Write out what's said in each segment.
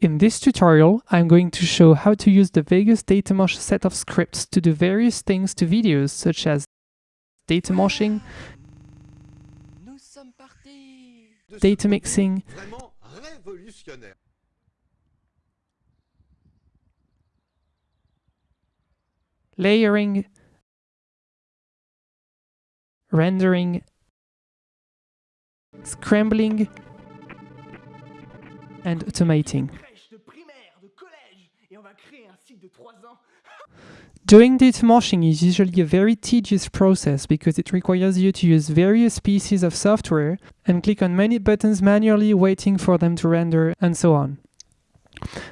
In this tutorial, I'm going to show how to use the Vegas Datamosh set of scripts to do various things to videos such as data moshing, data mixing, layering, rendering, scrambling, and automating. Doing data moshing is usually a very tedious process because it requires you to use various pieces of software and click on many buttons manually waiting for them to render and so on.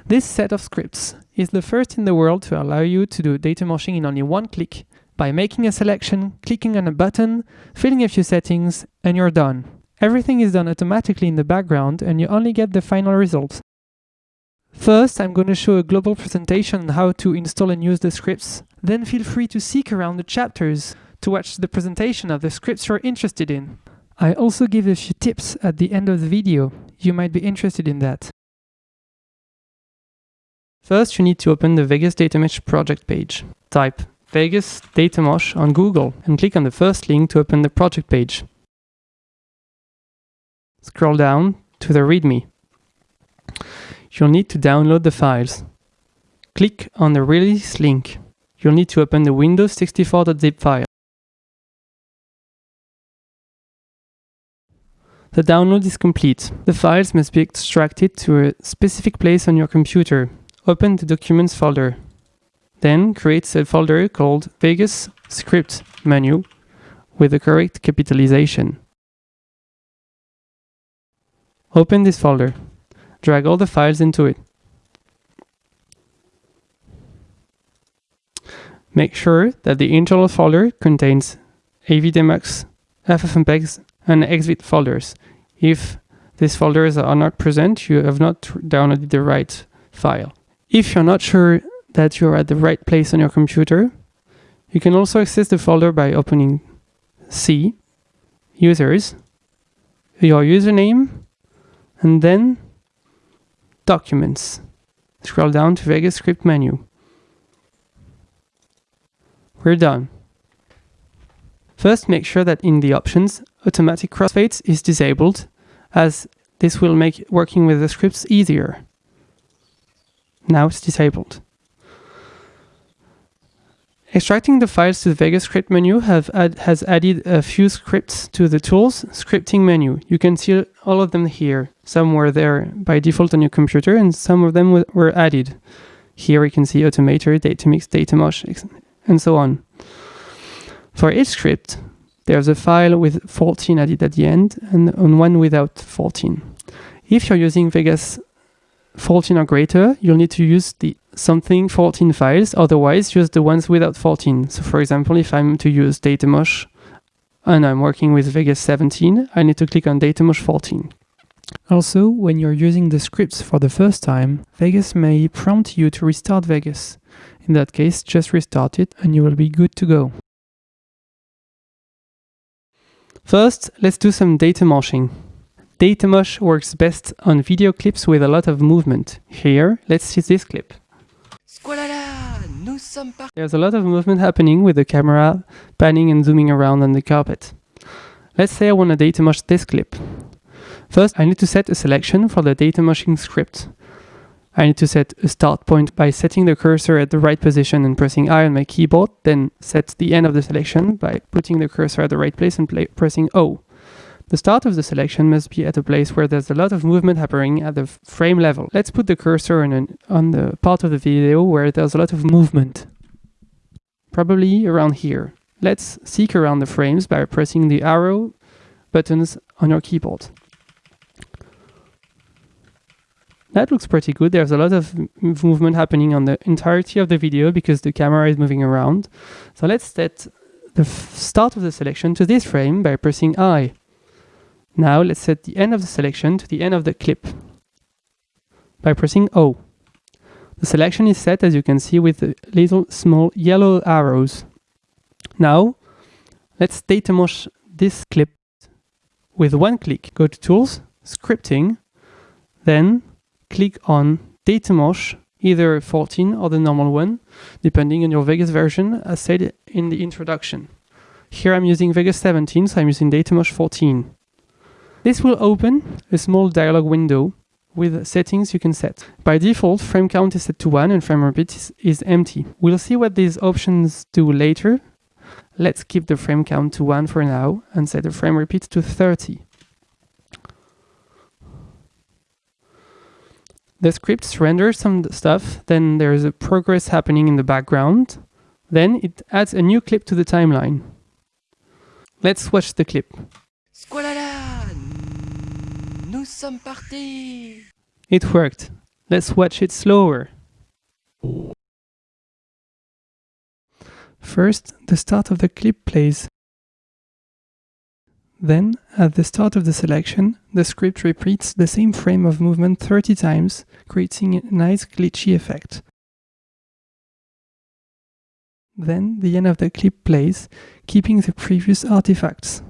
This set of scripts is the first in the world to allow you to do data moshing in only one click by making a selection, clicking on a button, filling a few settings, and you're done. Everything is done automatically in the background and you only get the final result. First, I'm going to show a global presentation on how to install and use the scripts. Then feel free to seek around the chapters to watch the presentation of the scripts you're interested in. I also give a few tips at the end of the video. You might be interested in that. First, you need to open the Vegas Datamosh project page. Type Vegas Datamosh on Google and click on the first link to open the project page. Scroll down to the README. You'll need to download the files. Click on the release link. You'll need to open the Windows 64.zip file. The download is complete. The files must be extracted to a specific place on your computer. Open the Documents folder. Then create a folder called Vegas Script Menu with the correct capitalization. Open this folder. Drag all the files into it. Make sure that the internal folder contains Avidemux, FFmpeg, and XVID folders. If these folders are not present, you have not downloaded the right file. If you're not sure that you're at the right place on your computer, you can also access the folder by opening C, Users, your username, and then Documents. Scroll down to Vegas Script menu. We're done. First, make sure that in the options, automatic crossfades is disabled, as this will make working with the scripts easier. Now it's disabled. Extracting the files to the Vegas script menu has added a few scripts to the tools scripting menu. You can see all of them here. Some were there by default on your computer and some of them were added. Here we can see Automator, Datamix, Datamosh, and so on. For each script, there's a file with 14 added at the end and one without 14. If you're using Vegas 14 or greater, you'll need to use the something 14 files, otherwise use the ones without 14. So for example, if I'm to use Datamosh and I'm working with Vegas 17, I need to click on Datamosh 14. Also, when you're using the scripts for the first time, Vegas may prompt you to restart Vegas. In that case, just restart it and you will be good to go. First, let's do some data moshing. Data mosh works best on video clips with a lot of movement. Here, let's see this clip. There's a lot of movement happening with the camera panning and zooming around on the carpet. Let's say I want to datamosh this clip. First, I need to set a selection for the datamoshing script. I need to set a start point by setting the cursor at the right position and pressing I on my keyboard, then set the end of the selection by putting the cursor at the right place and pressing O. The start of the selection must be at a place where there's a lot of movement happening at the frame level. Let's put the cursor on, an, on the part of the video where there's a lot of movement. Probably around here. Let's seek around the frames by pressing the arrow buttons on your keyboard. That looks pretty good. There's a lot of movement happening on the entirety of the video because the camera is moving around. So let's set the start of the selection to this frame by pressing I. Now let's set the end of the selection to the end of the clip by pressing O. The selection is set as you can see with the little small yellow arrows. Now let's datamosh this clip with one click. Go to Tools, Scripting, then click on Datamosh, either 14 or the normal one, depending on your Vegas version, as said in the introduction. Here I'm using Vegas 17, so I'm using Datamosh 14. This will open a small dialog window with settings you can set. By default, frame count is set to 1 and frame repeat is, is empty. We'll see what these options do later. Let's keep the frame count to 1 for now and set the frame repeat to 30. The script renders some stuff, then there's a progress happening in the background. Then it adds a new clip to the timeline. Let's watch the clip. Squalala Nous sommes partis It worked. Let's watch it slower. First, the start of the clip plays. Then, at the start of the selection, the script repeats the same frame of movement 30 times, creating a nice glitchy effect. Then, the end of the clip plays, keeping the previous artifacts.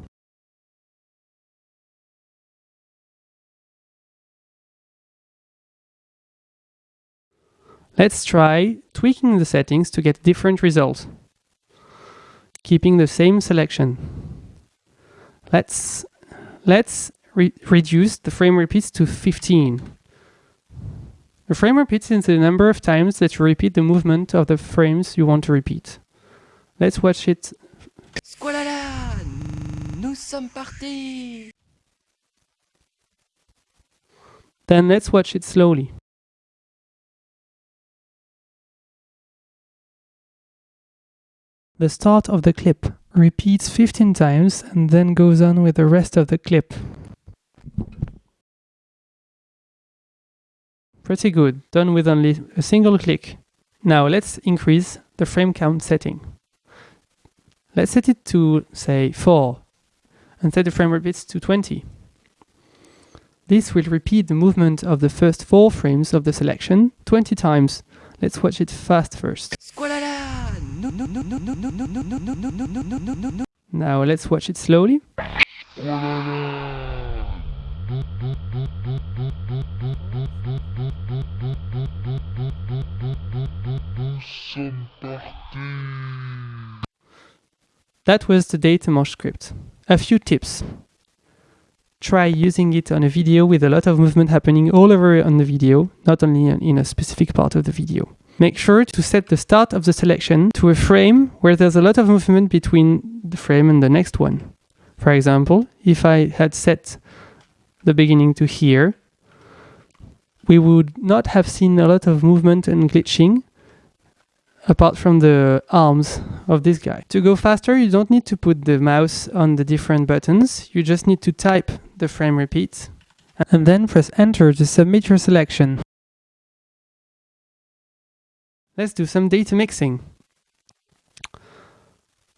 Let's try tweaking the settings to get different results, keeping the same selection. Let's, let's re reduce the frame repeats to 15. The frame repeats is the number of times that you repeat the movement of the frames you want to repeat. Let's watch it. Squalala Nous sommes partis Then let's watch it slowly. The start of the clip repeats 15 times and then goes on with the rest of the clip. Pretty good, done with only a single click. Now let's increase the frame count setting. Let's set it to, say, 4 and set the frame repeats to 20. This will repeat the movement of the first 4 frames of the selection 20 times. Let's watch it fast first. Now let's watch it slowly. That was the Datamosh script. A few tips. Try using it on a video with a lot of movement happening all over on the video, not only in a specific part of the video. Make sure to set the start of the selection to a frame where there's a lot of movement between the frame and the next one. For example, if I had set the beginning to here, we would not have seen a lot of movement and glitching apart from the arms of this guy. To go faster, you don't need to put the mouse on the different buttons. You just need to type the frame repeat and then press enter to submit your selection. Let's do some data mixing.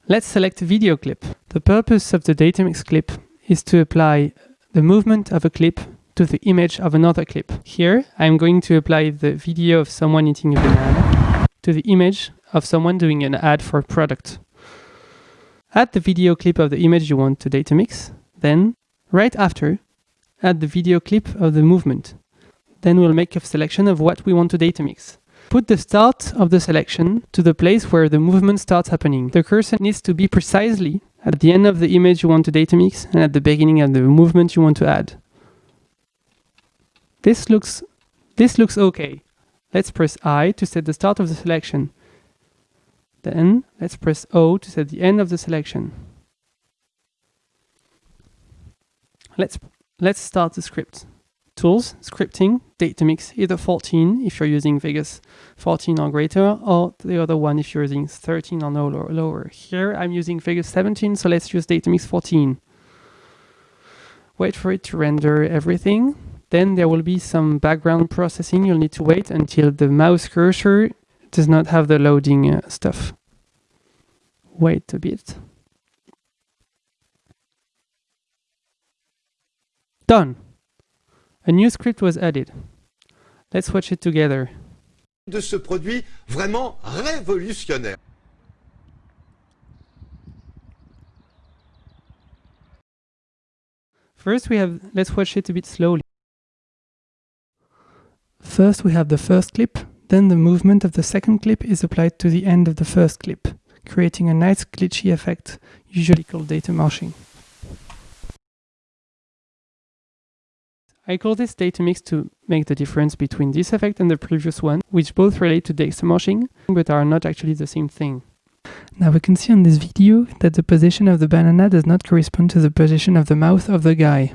Let's select a video clip. The purpose of the data mix clip is to apply the movement of a clip to the image of another clip. Here, I'm going to apply the video of someone eating a banana to the image of someone doing an ad for a product. Add the video clip of the image you want to data mix. Then, right after, add the video clip of the movement. Then we'll make a selection of what we want to data mix. Put the start of the selection to the place where the movement starts happening. The cursor needs to be precisely at the end of the image you want to data mix and at the beginning of the movement you want to add. This looks, this looks okay. Let's press I to set the start of the selection. Then let's press O to set the end of the selection. Let's, let's start the script. Tools, scripting, Datamix, either 14 if you're using Vegas 14 or greater, or the other one if you're using 13 or no lower. Here I'm using Vegas 17, so let's use Datamix 14. Wait for it to render everything. Then there will be some background processing. You'll need to wait until the mouse cursor does not have the loading uh, stuff. Wait a bit. Done. A new script was added. Let's watch it together. de ce produit vraiment révolutionnaire. First we have, let's watch it a bit slowly. First we have the first clip, then the movement of the second clip is applied to the end of the first clip, creating a nice glitchy effect, usually called data moshing. I call this data mix to make the difference between this effect and the previous one, which both relate to data moshing, but are not actually the same thing. Now we can see on this video that the position of the banana does not correspond to the position of the mouth of the guy.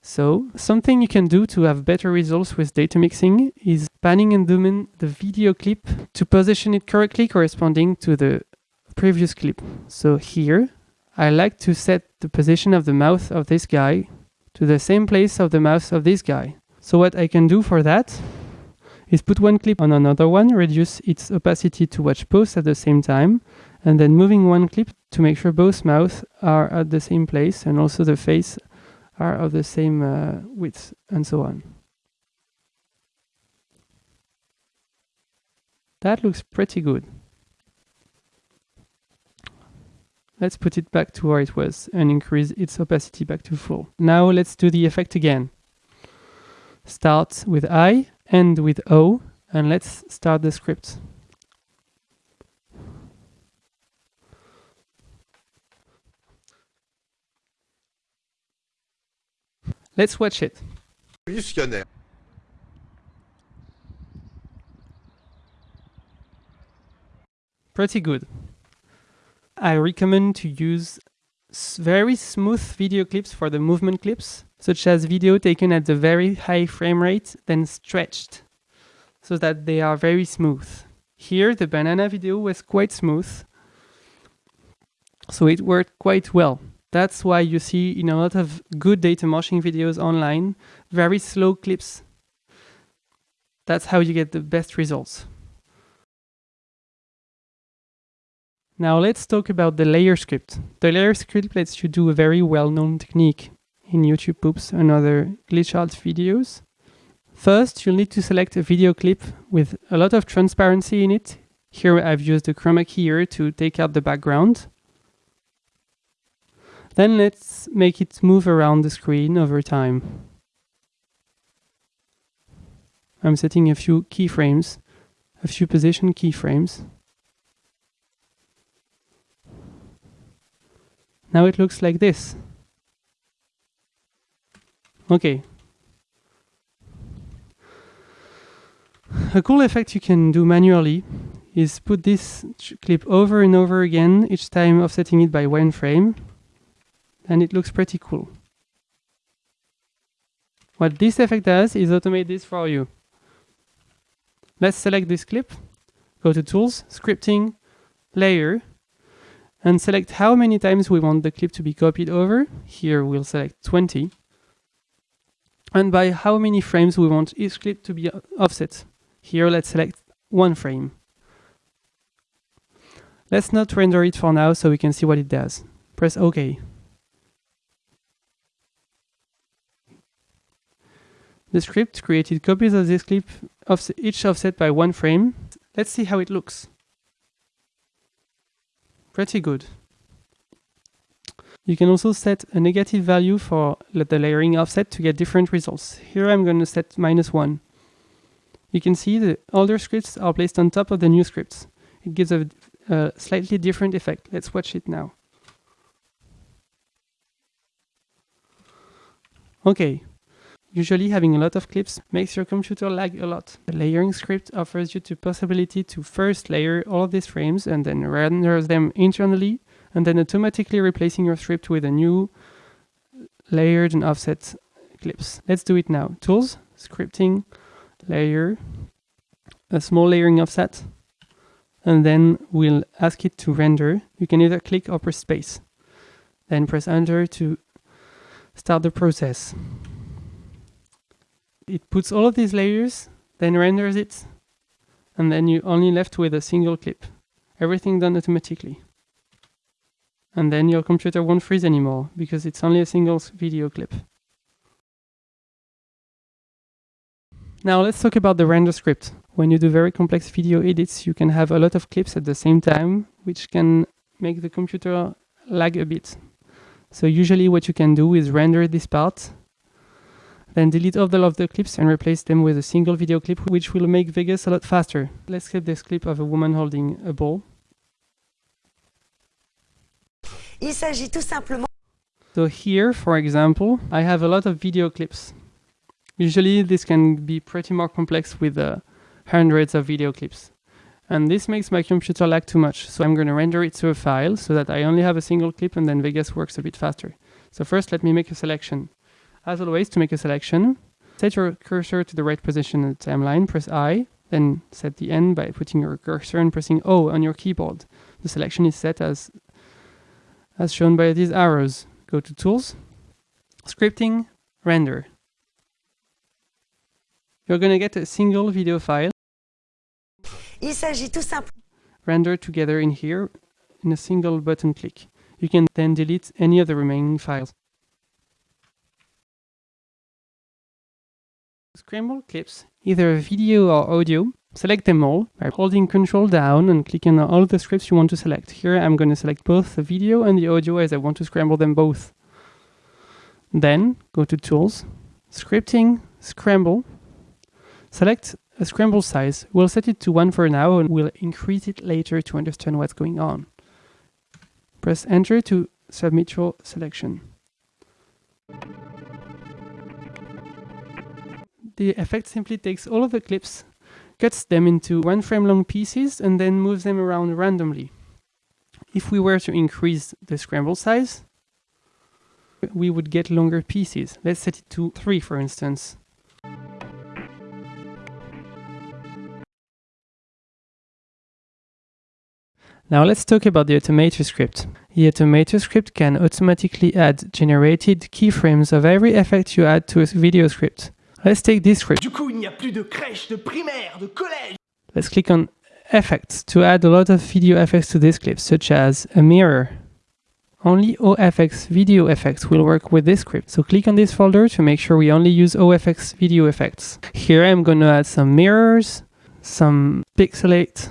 So, something you can do to have better results with data mixing is panning and zooming the video clip to position it correctly corresponding to the previous clip. So here, I like to set the position of the mouth of this guy to the same place of the mouth of this guy. So what I can do for that is put one clip on another one, reduce its opacity to watch both at the same time, and then moving one clip to make sure both mouths are at the same place and also the face are of the same uh, width and so on. That looks pretty good. Let's put it back to where it was and increase its opacity back to full. Now let's do the effect again. Start with I, end with O, and let's start the script. Let's watch it. Pretty good. I recommend to use very smooth video clips for the movement clips, such as video taken at the very high frame rate, then stretched, so that they are very smooth. Here, the banana video was quite smooth, so it worked quite well. That's why you see in a lot of good data moshing videos online, very slow clips. That's how you get the best results. Now let's talk about the layer script. The layer script lets you do a very well-known technique in YouTube poops and other glitch art videos. First, you'll need to select a video clip with a lot of transparency in it. Here I've used the chroma key here to take out the background. Then let's make it move around the screen over time. I'm setting a few keyframes, a few position keyframes. Now it looks like this. Okay. A cool effect you can do manually is put this clip over and over again, each time offsetting it by one frame, and it looks pretty cool. What this effect does is automate this for you. Let's select this clip, go to Tools, Scripting, Layer, and select how many times we want the clip to be copied over. Here we'll select 20. And by how many frames we want each clip to be offset. Here let's select one frame. Let's not render it for now so we can see what it does. Press OK. The script created copies of this clip, each offset by one frame. Let's see how it looks. Pretty good. You can also set a negative value for the layering offset to get different results. Here I'm going to set minus one. You can see the older scripts are placed on top of the new scripts. It gives a, a slightly different effect. Let's watch it now. Okay, Usually having a lot of clips makes your computer lag a lot. The layering script offers you the possibility to first layer all these frames and then render them internally and then automatically replacing your script with a new layered and offset clips. Let's do it now. Tools, scripting, layer, a small layering offset, and then we'll ask it to render. You can either click or press space. Then press enter to start the process it puts all of these layers, then renders it, and then you're only left with a single clip. Everything done automatically. And then your computer won't freeze anymore because it's only a single video clip. Now let's talk about the render script. When you do very complex video edits, you can have a lot of clips at the same time, which can make the computer lag a bit. So usually what you can do is render this part Then delete all of the clips and replace them with a single video clip, which will make Vegas a lot faster. Let's clip this clip of a woman holding a ball. Il s'agit tout simplement So here, for example, I have a lot of video clips. Usually this can be pretty more complex with uh, hundreds of video clips. And this makes my computer lag too much. So I'm going to render it to a file so that I only have a single clip and then Vegas works a bit faster. So first let me make a selection. As always, to make a selection, set your cursor to the right position in the timeline, press I, then set the end by putting your cursor and pressing O on your keyboard. The selection is set as, as shown by these arrows. Go to Tools, Scripting, Render. You're going to get a single video file Il s'agit tout simplement rendered together in here in a single button click. You can then delete any of the remaining files. Scramble clips, either video or audio. Select them all by holding Control down and clicking on all the scripts you want to select. Here I'm going to select both the video and the audio as I want to scramble them both. Then go to Tools, Scripting, Scramble. Select a scramble size. We'll set it to 1 for now and we'll increase it later to understand what's going on. Press enter to submit your selection. The effect simply takes all of the clips, cuts them into one frame long pieces and then moves them around randomly. If we were to increase the scramble size, we would get longer pieces. Let's set it to 3 for instance. Now let's talk about the automator script. The automator script can automatically add generated keyframes of every effect you add to a video script. Let's take this script. Du coup, il n'y a plus de crèche, de primaire, de collège. Let's click on effects to add a lot of video effects to this clip, such as a mirror. Only OFX video effects will work with this script. So click on this folder to make sure we only use OFX video effects. Here I'm going to add some mirrors, some pixelate,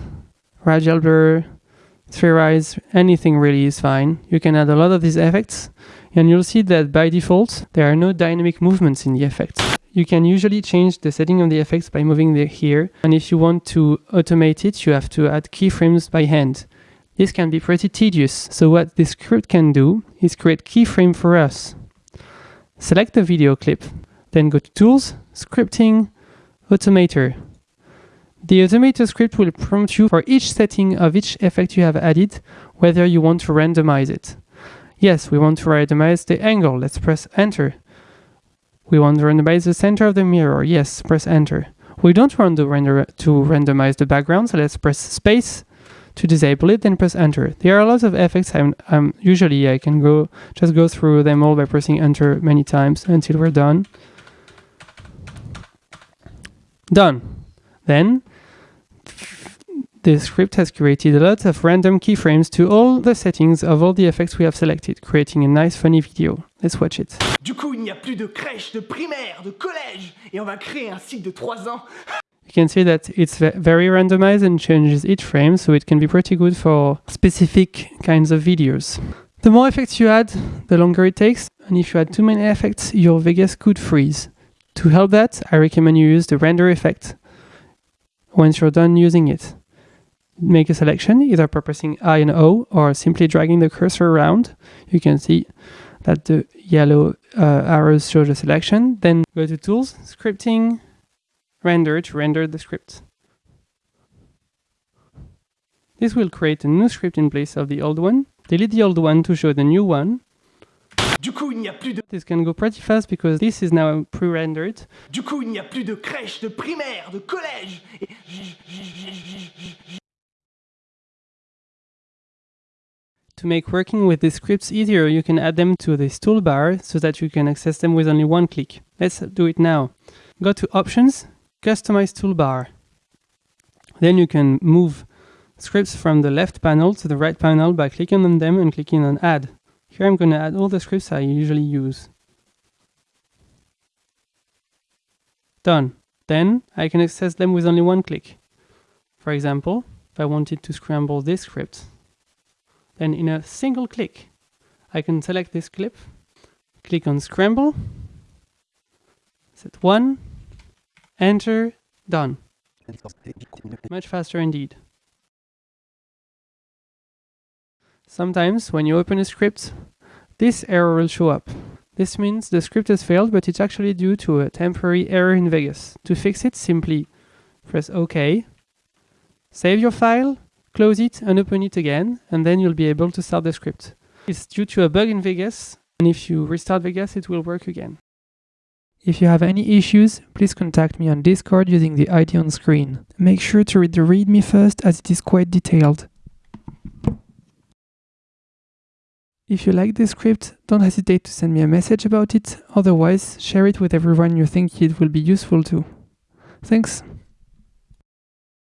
radial blur, spherize, anything really is fine. You can add a lot of these effects and you'll see that by default there are no dynamic movements in the effects. You can usually change the setting of the effects by moving the here and if you want to automate it you have to add keyframes by hand. This can be pretty tedious, so what this script can do is create keyframe for us. Select the video clip, then go to Tools, Scripting, Automator. The Automator script will prompt you for each setting of each effect you have added, whether you want to randomize it. Yes, we want to randomize the angle, let's press Enter. We want to randomize the center of the mirror, yes, press Enter. We don't want to, render to randomize the background, so let's press Space to disable it, then press enter. There are lots of effects. I'm, um, usually I can go just go through them all by pressing enter many times until we're done. Done. Then the script has created a lot of random keyframes to all the settings of all the effects we have selected, creating a nice funny video. Let's watch it. Du coup, il n'y a plus de crèche, de primaire, de collège. Et on va créer un cycle de 3 ans. You can see that it's very randomized and changes each frame, so it can be pretty good for specific kinds of videos. The more effects you add, the longer it takes, and if you add too many effects, your Vegas could freeze. To help that, I recommend you use the render effect once you're done using it. Make a selection, either by pressing I and O, or simply dragging the cursor around. You can see that the yellow uh, arrows show the selection. Then go to Tools, Scripting, render to render the script. This will create a new script in place of the old one. Delete the old one to show the new one. Du coup, il n'y a plus de... This can go pretty fast because this is now pre-rendered. Du coup, il n'y a plus de crèche, de primaire, de collège. Et... To make working with these scripts easier, you can add them to this toolbar so that you can access them with only one click. Let's do it now. Go to Options, Customize Toolbar. Then you can move scripts from the left panel to the right panel by clicking on them and clicking on Add. Here I'm going to add all the scripts I usually use. Done. Then I can access them with only one click. For example, if I wanted to scramble this script, then in a single click, I can select this clip, click on Scramble, set. One, enter, done. Much faster indeed. Sometimes when you open a script, this error will show up. This means the script has failed, but it's actually due to a temporary error in Vegas. To fix it, simply press OK, save your file, close it and open it again, and then you'll be able to start the script. It's due to a bug in Vegas, and if you restart Vegas, it will work again. If you have any issues, please contact me on Discord using the ID on screen. Make sure to read the README first as it is quite detailed. If you like this script, don't hesitate to send me a message about it, otherwise share it with everyone you think it will be useful to. Thanks!